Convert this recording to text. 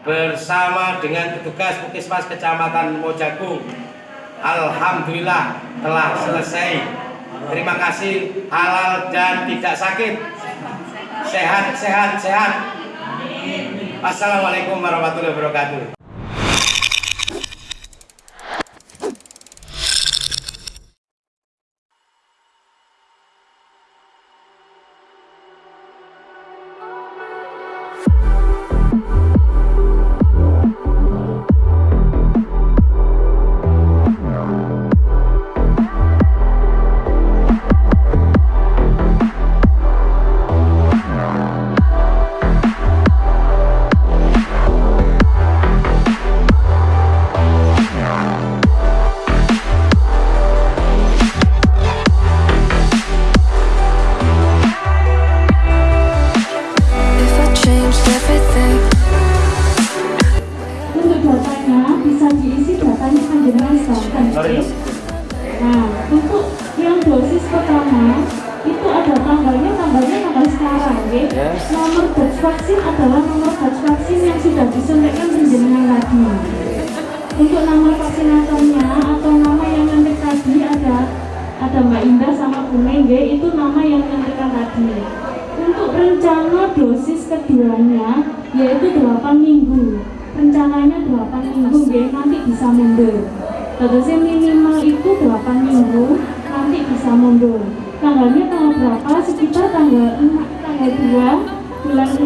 bersama dengan petugas Puskesmas Kecamatan Mojagung. Alhamdulillah telah selesai. Terima kasih halal dan tidak sakit. Sehat, sehat, sehat. Assalamualaikum warahmatullahi wabarakatuh. Nah, untuk yang dosis pertama itu ada tanggalnya, tanggalnya tanggal sekarang, ya. Nomor batch vaksin adalah nomor batch vaksin yang sudah disuntikkan panjenengan tadi. Untuk nama vaksinatornya atau nama yang nanti tadi ada ada Mbak Indah sama Bu Mengge itu nama yang nantikan tadi. Untuk rencana dosis keduanya yaitu 8 minggu. Rencananya 8 minggu ya, nanti bisa mundur. Terusnya minimal itu 8 minggu, nanti bisa mundur. Tanggalnya tanggal berapa? Sekitar tanggal 6, tanggal 2 bulan 6